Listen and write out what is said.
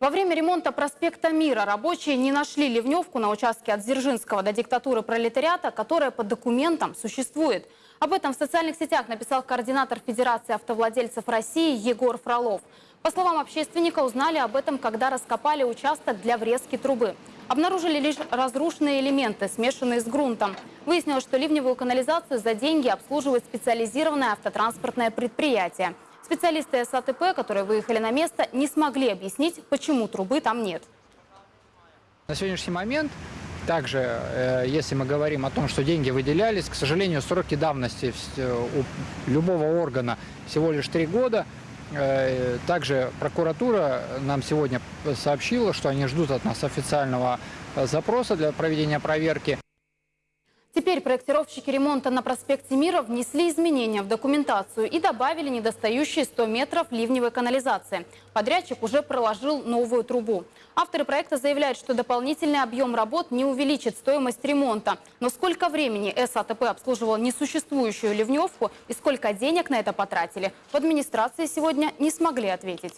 Во время ремонта проспекта Мира рабочие не нашли ливневку на участке от Дзержинского до диктатуры пролетариата, которая по документам существует. Об этом в социальных сетях написал координатор Федерации автовладельцев России Егор Фролов. По словам общественника, узнали об этом, когда раскопали участок для врезки трубы. Обнаружили лишь разрушенные элементы, смешанные с грунтом. Выяснилось, что ливневую канализацию за деньги обслуживает специализированное автотранспортное предприятие. Специалисты САТП, которые выехали на место, не смогли объяснить, почему трубы там нет. На сегодняшний момент также, э, если мы говорим о том, что деньги выделялись, к сожалению, сроки давности э, у любого органа всего лишь три года. Э, Также прокуратура нам сегодня сообщила, что они ждут от нас официального запроса для проведения проверки. Теперь проектировщики ремонта на проспекте Мира внесли изменения в документацию и добавили недостающие 100 метров ливневой канализации. Подрядчик уже проложил новую трубу. Авторы проекта заявляют, что дополнительный объем работ не увеличит стоимость ремонта. Но сколько времени САТП обслуживал несуществующую ливневку и сколько денег на это потратили, в администрации сегодня не смогли ответить.